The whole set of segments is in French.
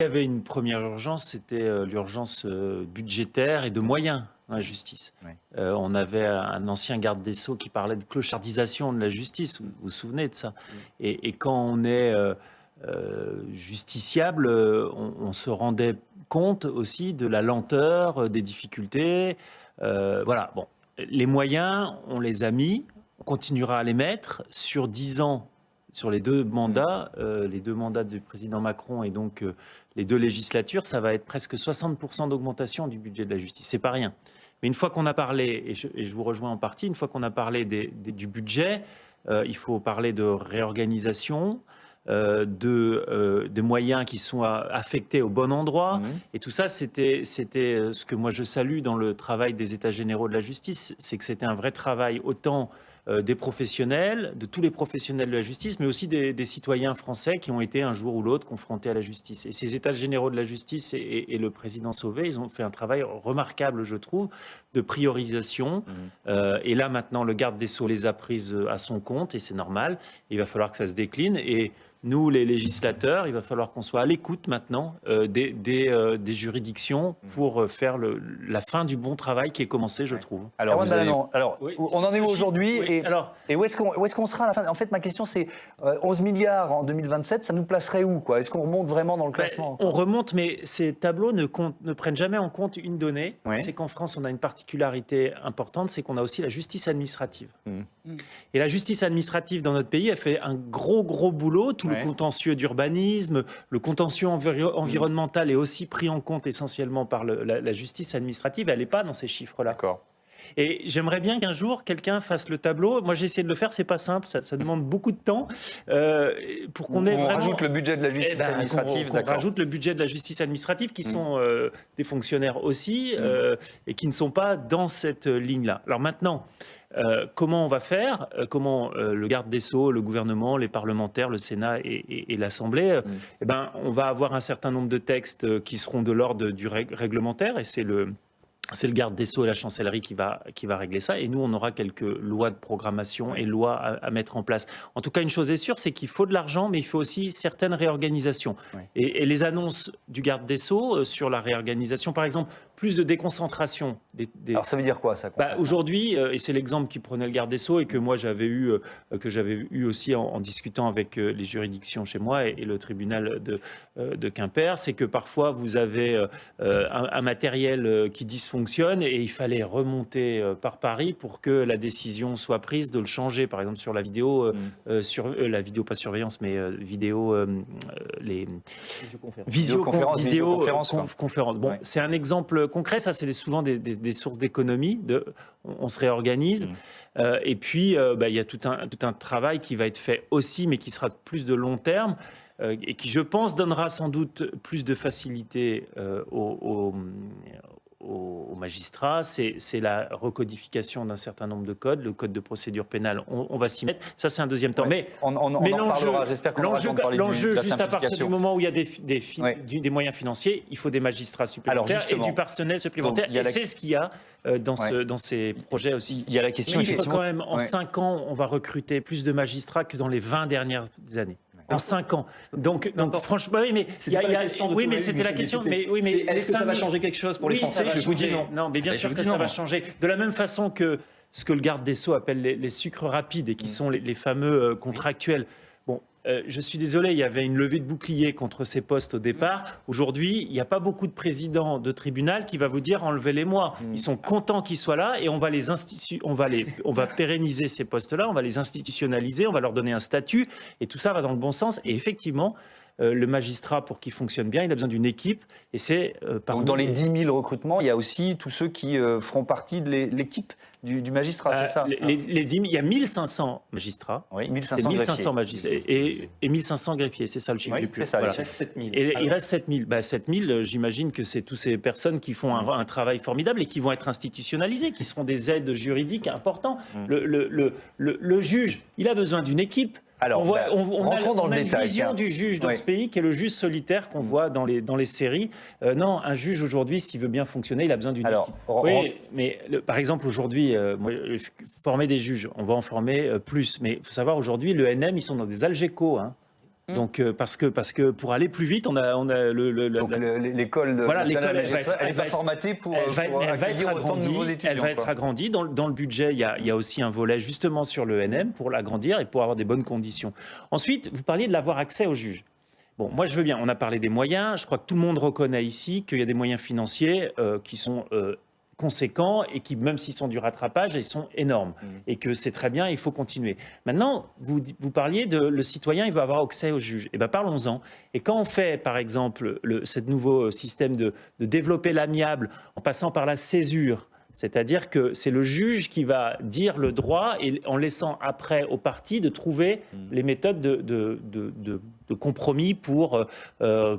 Il y avait une première urgence, c'était euh, l'urgence euh, budgétaire et de moyens dans la justice. Euh, on avait un ancien garde des Sceaux qui parlait de clochardisation de la justice, vous vous souvenez de ça? Et, quand on est justiciable, on, se rendait compte aussi de la lenteur, des difficultés. voilà, bon, les moyens, on les a mis, on continuera à les mettre. Sur dix ans, sur les deux mandats, euh, les deux mandats du président Macron et donc euh, les deux législatures, ça va être presque 60% d'augmentation du budget de la justice. C'est pas rien. Mais une fois qu'on a parlé, et je, vous rejoins en partie, une fois qu'on a parlé du budget, euh, il faut parler de réorganisation, de, de, moyens qui sont affectés au bon endroit. Mmh. Et tout ça, c'était ce que moi je salue dans le travail des États généraux de la justice, c'est que c'était un vrai travail autant des professionnels, de tous les professionnels de la justice, mais aussi des, citoyens français qui ont été un jour ou l'autre confrontés à la justice. Et ces états généraux de la justice et, le président Sauvé, ils ont fait un travail remarquable, je trouve, de priorisation. Mmh. Euh, et là, maintenant, le garde des Sceaux les a prises à son compte, et c'est normal. Il va falloir que ça se décline. Et nous, les législateurs, il va falloir qu'on soit à l'écoute maintenant euh, des, euh, des, juridictions pour euh, faire le, la fin du bon travail qui est commencé, je trouve. Alors, alors on en est où aujourd'hui et, alors, et où est-ce qu'on est sera à la fin? En fait, ma question, c'est 11 milliards en 2027, ça nous placerait où Est-ce qu'on remonte vraiment dans le ben, classement? On remonte, mais ces tableaux ne, ne prennent jamais en compte une donnée. C'est qu'en France, on a une particularité importante, c'est qu'on a aussi la justice administrative. Mmh. Et la justice administrative dans notre pays, elle fait un gros, gros boulot le contentieux d'urbanisme, le contentieux environnemental est aussi pris en compte essentiellement par la, justice administrative. Elle n'est pas dans ces chiffres-là. D'accord. Et j'aimerais bien qu'un jour quelqu'un fasse le tableau. Moi, j'ai essayé de le faire, c'est pas simple, ça, demande beaucoup de temps euh, pour qu'on ait on vraiment. rajoute le budget de la justice eh ben, administrative, on, on rajoute le budget de la justice administrative, qui mm. sont euh, des fonctionnaires aussi mm. euh, et qui ne sont pas dans cette ligne-là. Alors maintenant. Euh, comment on va faire? Euh, Comment euh, le garde des Sceaux, le gouvernement, les parlementaires, le Sénat et, l'Assemblée eh ben, On va avoir un certain nombre de textes qui seront de l'ordre du réglementaire et c'est le c'est le garde des Sceaux et la chancellerie qui va, qui va régler ça. Et nous, on aura quelques lois de programmation et lois à, mettre en place. En tout cas, une chose est sûre, c'est qu'il faut de l'argent, mais il faut aussi certaines réorganisations. Et, les annonces du garde des Sceaux euh, sur la réorganisation, par exemple, plus de déconcentration. Des, Alors ça veut dire quoi ça bah, Aujourd'hui, euh, et c'est l'exemple qui prenait le garde des Sceaux et que moi j'avais eu, euh, que j'avais eu aussi en, discutant avec les juridictions chez moi et, le tribunal de, de Quimper, c'est que parfois vous avez un, un matériel qui dysfonctionne et il fallait remonter euh, par Paris pour que la décision soit prise de le changer. Par exemple, sur la vidéo, euh, mm. euh, sur la vidéo, pas surveillance, mais vidéo, les visioconférences. Vidéo, conférence. Bon, c'est un exemple concret. Ça, c'est souvent des, sources d'économie. De, on, se réorganise. Mm. et puis, bah, il y a tout un, tout un travail qui va être fait aussi, mais qui sera plus de long terme et qui, je pense, donnera sans doute plus de facilité aux, aux, magistrats, c'est la recodification d'un certain nombre de codes, le code de procédure pénale, on, va s'y mettre. Ça, c'est un deuxième temps. Mais, on, l'enjeu, l'enjeu, juste à partir du moment où il y a des, des, moyens financiers, il faut des magistrats supplémentaires et du personnel supplémentaire. Et c'est ce qu'il y a euh, dans, ce, dans ces projets aussi. Il y a la question, Mais quand même, en 5 ans, on va recruter plus de magistrats que dans les 20 dernières années en 5 ans. Donc, donc franchement, oui, mais il y a, oui, mais c'était la question. Mais oui, mais est-ce que ça va changer quelque chose pour les Français Je vous dis non. Non, mais bien sûr que ça va changer. De la même façon que ce que le garde des sceaux appelle les, sucres rapides et qui mm. sont les, fameux euh, contractuels. Euh, je suis désolé, il y avait une levée de bouclier contre ces postes au départ. Aujourd'hui, il n'y a pas beaucoup de présidents de tribunal qui va vous dire enlevez-les-moi. Mm. Ils sont contents qu'ils soient là et on va les on va les, on va pérenniser ces postes-là, on va les institutionnaliser, on va leur donner un statut et tout ça va dans le bon sens. Et effectivement, le magistrat, pour qu'il fonctionne bien, il a besoin d'une équipe. Et c'est euh, dans les 10 000 recrutements, il y a aussi tous ceux qui feront partie de l'équipe du, magistrat, c'est ça? les, les, Il y a 1500 magistrats. Oui, 1500, 1500 magistrats. Et, et, 1500 greffiers, c'est ça le chiffre oui, c'est ça, il reste 7000. Et il reste 7000. Bah, 7000, j'imagine que c'est toutes ces personnes qui font un, travail formidable et qui vont être institutionnalisées, qui seront des aides juridiques importants. Mm. Le, le, le, le juge, il a besoin d'une équipe alors, on, voit, bah, on, a, dans le une vision du juge dans ce pays qui est le juge solitaire qu'on voit dans les, dans les séries. Euh, non, un juge aujourd'hui, s'il veut bien fonctionner, il a besoin d'une équipe. Oui, mais par exemple aujourd'hui, euh, former des juges, on va en former euh, plus. Mais il faut savoir aujourd'hui, le NM, ils sont dans des algécos. Hein. Mmh. Donc euh, parce que parce que pour aller plus vite, on a on a le, l'école de voilà, l'école elle, va être, elle va formatée pour elle va, pour elle va être agrandie, elle va être agrandie dans, dans le budget. Il y, a, il y a aussi un volet justement sur le NM pour l'agrandir et pour avoir des bonnes conditions. Ensuite, vous parliez de l'avoir accès au juge. Bon, moi je veux bien. On a parlé des moyens. Je crois que tout le monde reconnaît ici qu'il y a des moyens financiers euh, qui sont euh, conséquents et qui, même s'ils sont du rattrapage, ils sont énormes. Mmh. Et que c'est très bien, il faut continuer. Maintenant, vous, vous parliez de le citoyen, il va avoir accès au juge. Eh bien, parlons-en. Et quand on fait, par exemple, le, ce nouveau système de, de développer l'amiable en passant par la césure, c'est-à-dire que c'est le juge qui va dire le droit et en laissant après aux parties de trouver mmh. les méthodes de, de, de compromis pour euh,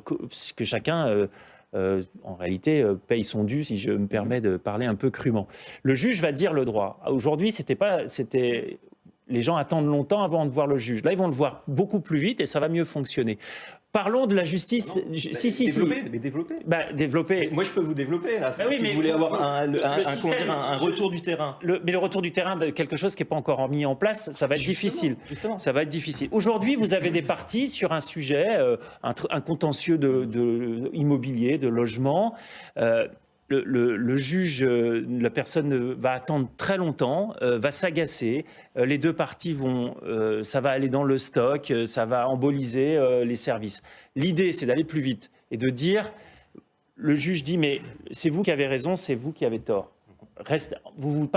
que chacun euh, euh, en réalité, euh, paye son dû, si je me permets de parler un peu crûment. Le juge va dire le droit. Aujourd'hui, c'était pas, c'était, les gens attendent longtemps avant de voir le juge. Là, ils vont le voir beaucoup plus vite et ça va mieux fonctionner. Parlons de la justice. Ah si, si, développer, Mais développer. Bah, développer. moi, je peux vous développer. Là, bah si vous voulez avoir un, un, retour du terrain. mais le retour du terrain, quelque chose qui n'est pas encore mis en place, ça va être difficile. Ça va être difficile. Aujourd'hui, vous avez des parties sur un sujet, euh, un, contentieux de, de, immobilier, de logement. Euh, le, juge, euh, la personne va attendre très longtemps, euh, va s'agacer, euh, les deux parties vont, ça va aller dans le stock, ça va emboliser les services. L'idée, c'est d'aller plus vite et de dire, le juge dit, mais c'est vous qui avez raison, c'est vous qui avez tort. Reste, vous,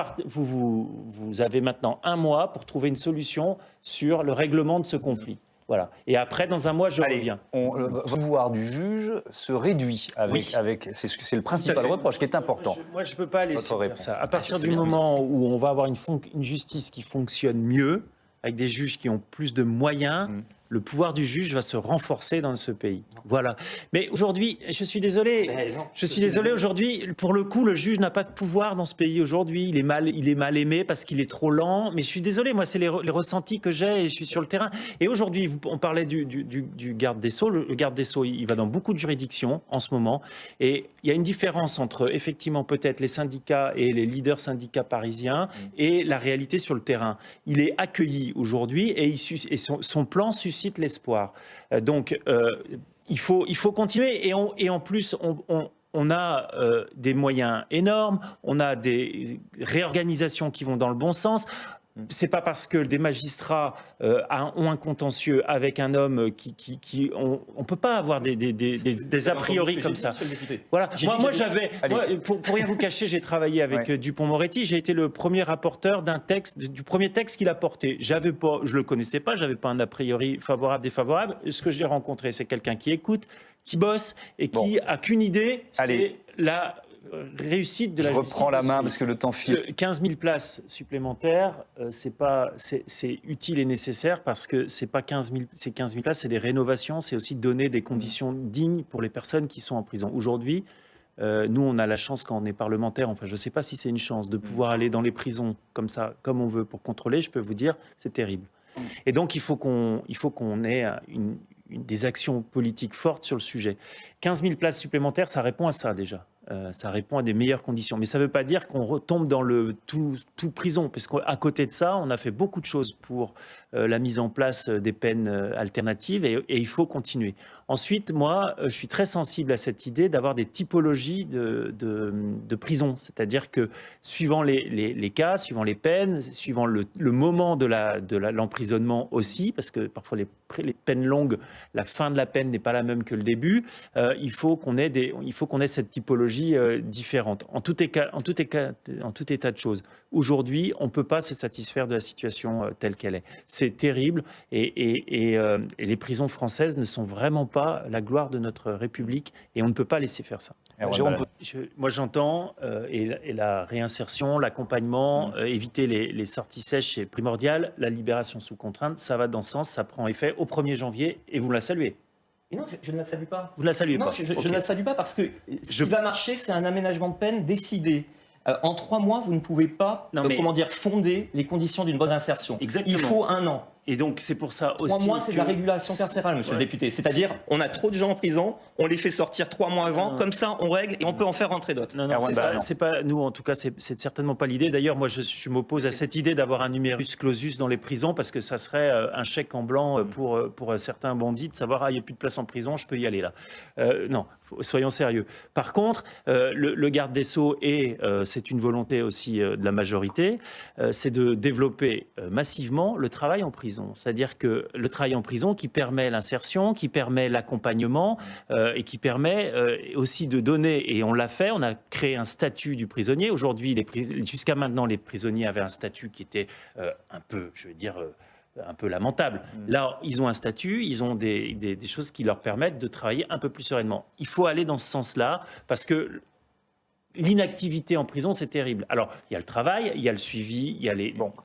vous avez maintenant un mois pour trouver une solution sur le règlement de ce conflit. Voilà. Et après, dans un mois, je reviens. le pouvoir du juge se réduit avec, avec c'est le principal reproche qui est important. moi, je ne peux pas laisser faire ça. À partir du moment où on va avoir une, une, justice qui fonctionne mieux, avec des juges qui ont plus de moyens, mm le pouvoir du juge va se renforcer dans ce pays. Voilà. Mais aujourd'hui, je suis désolé, je suis désolé aujourd'hui, pour le coup, le juge n'a pas de pouvoir dans ce pays aujourd'hui. Il est mal, il est mal aimé parce qu'il est trop lent. Mais je suis désolé, moi, c'est les, ressentis que j'ai et je suis sur le terrain. Et aujourd'hui, on parlait du, garde des Sceaux. Le, garde des Sceaux, il va dans beaucoup de juridictions en ce moment. Et il y a une différence entre, effectivement, peut-être les syndicats et les leaders syndicats parisiens mm. et la réalité sur le terrain. Il est accueilli aujourd'hui et, et son, son plan suscite l'espoir. Euh, donc, euh, il, faut, il faut continuer. Et, en plus, on, a euh, des moyens énormes, on a des réorganisations qui vont dans le bon sens c'est pas parce que des magistrats euh, ont un contentieux avec un homme qui, qui, on, ne peut pas avoir des, des, des, a priori comme ça. Voilà. Moi, moi j'avais, pour, pour, rien vous cacher, j'ai travaillé avec euh, Dupont-Moretti. J'ai été le premier rapporteur d'un texte, du premier texte qu'il a porté. J'avais pas, je le connaissais pas, j'avais pas un a priori favorable, défavorable. Ce que j'ai rencontré, c'est quelqu'un qui écoute, qui bosse et qui a qu'une idée, c'est la réussite de la Je reprends la main parce que le temps file. 15 000 places supplémentaires, euh, c'est pas, c'est utile et nécessaire parce que c'est pas 15 000, c'est 15 000 places, c'est des rénovations, c'est aussi donner des conditions dignes pour les personnes qui sont en prison. Aujourd'hui, euh, nous, on a la chance quand on est parlementaire, enfin, je ne sais pas si c'est une chance de pouvoir aller dans les prisons comme ça, comme on veut, pour contrôler. Je peux vous dire, c'est terrible. Et donc, il faut qu'on, il faut qu'on ait une, des actions politiques fortes sur le sujet. 15 000 places supplémentaires, ça répond à ça déjà. Euh, ça répond à des meilleures conditions. Mais ça ne veut pas dire qu'on retombe dans le tout, prison, parce qu'à côté de ça, on a fait beaucoup de choses pour euh, la mise en place des peines euh, alternatives et, il faut continuer. Ensuite, moi, je suis très sensible à cette idée d'avoir des typologies de, prison, c'est-à-dire que suivant les, cas, suivant les peines, suivant le, moment de l'emprisonnement aussi, parce que parfois les, les, peines longues, la fin de la peine n'est pas la même que le début, il faut qu'on ait, des, il faut qu'on ait cette typologie euh, différentes. En tout, état, en, tout état, en tout état de choses, aujourd'hui, on ne peut pas se satisfaire de la situation euh, telle qu'elle est. C'est terrible et, euh, et, les prisons françaises ne sont vraiment pas la gloire de notre République et on ne peut pas laisser faire ça. moi, j'entends, et, la réinsertion, l'accompagnement, mmh. éviter les, les, sorties sèches, c'est primordial. La libération sous contrainte, ça va dans ce sens, ça prend effet au 1er janvier et vous la saluez non, je, ne la salue pas. Vous ne la saluez pas je, je, ne la salue pas parce que ce qui va marcher, c'est un aménagement de peine décidé. Euh, en trois mois, vous ne pouvez pas, euh, comment dire, fonder les conditions d'une bonne insertion. Exactement. Il faut un an. Et donc, c'est pour ça aussi. Trois mois, c'est de la régulation carcérale, monsieur le député. C'est-à-dire, on a trop de gens en prison, on les fait sortir trois mois avant, comme ça, on règle et on peut en faire rentrer d'autres. Non, non, c'est pas, nous, en tout cas, c'est certainement pas l'idée. D'ailleurs, moi, je, je m'oppose à cette idée d'avoir un numerus clausus dans les prisons parce que ça serait euh, un chèque en blanc euh, pour, euh, pour certains bandits de savoir, ah, il n'y a plus de place en prison, je peux y aller là. non, soyons sérieux. Par contre, le, garde des Sceaux, et c'est une volonté aussi de la majorité, c'est de développer massivement le travail en prison. C'est-à-dire que le travail en prison qui permet l'insertion, qui permet l'accompagnement et qui permet aussi de donner, et on l'a fait, on a créé un statut du prisonnier. Aujourd'hui, jusqu'à maintenant, les prisonniers avaient un statut qui était un peu, je veux dire, un peu lamentable. Mm. Là, ils ont un statut, ils ont des, choses qui leur permettent de travailler un peu plus sereinement. Il faut aller dans ce sens-là parce que l'inactivité en prison, c'est terrible. Alors, il y a le travail, il y a le suivi, il y a les... Bon,